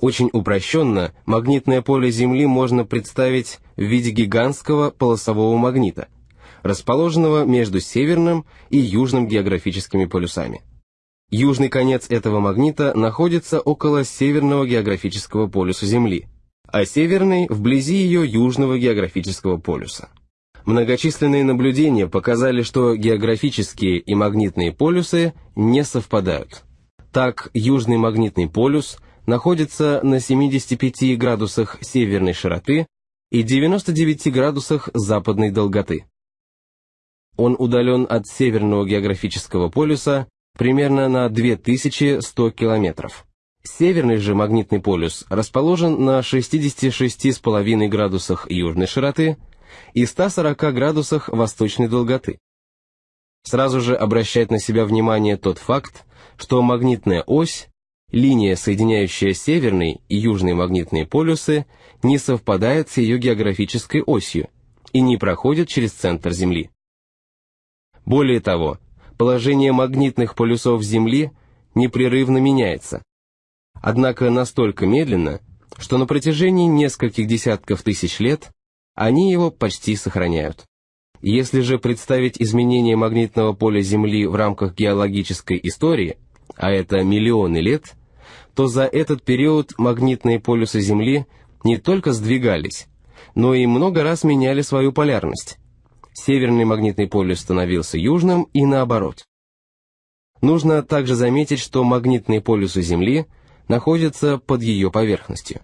Очень упрощенно магнитное поле Земли можно представить в виде гигантского полосового магнита, расположенного между северным и южным географическими полюсами. Южный конец этого магнита находится около северного географического полюса Земли, а северный – вблизи ее южного географического полюса. Многочисленные наблюдения показали, что географические и магнитные полюсы не совпадают. Так, южный магнитный полюс находится на 75 градусах северной широты и 99 градусах западной долготы. Он удален от северного географического полюса примерно на 2100 километров. Северный же магнитный полюс расположен на 66,5 градусах южной широты и 140 градусах восточной долготы. Сразу же обращает на себя внимание тот факт, что магнитная ось, линия, соединяющая северный и южный магнитные полюсы, не совпадает с ее географической осью и не проходит через центр Земли. Более того, положение магнитных полюсов Земли непрерывно меняется. Однако настолько медленно, что на протяжении нескольких десятков тысяч лет они его почти сохраняют. Если же представить изменение магнитного поля Земли в рамках геологической истории, а это миллионы лет, то за этот период магнитные полюсы Земли не только сдвигались, но и много раз меняли свою полярность северный магнитный полюс становился южным и наоборот. Нужно также заметить, что магнитные полюсы Земли находятся под ее поверхностью.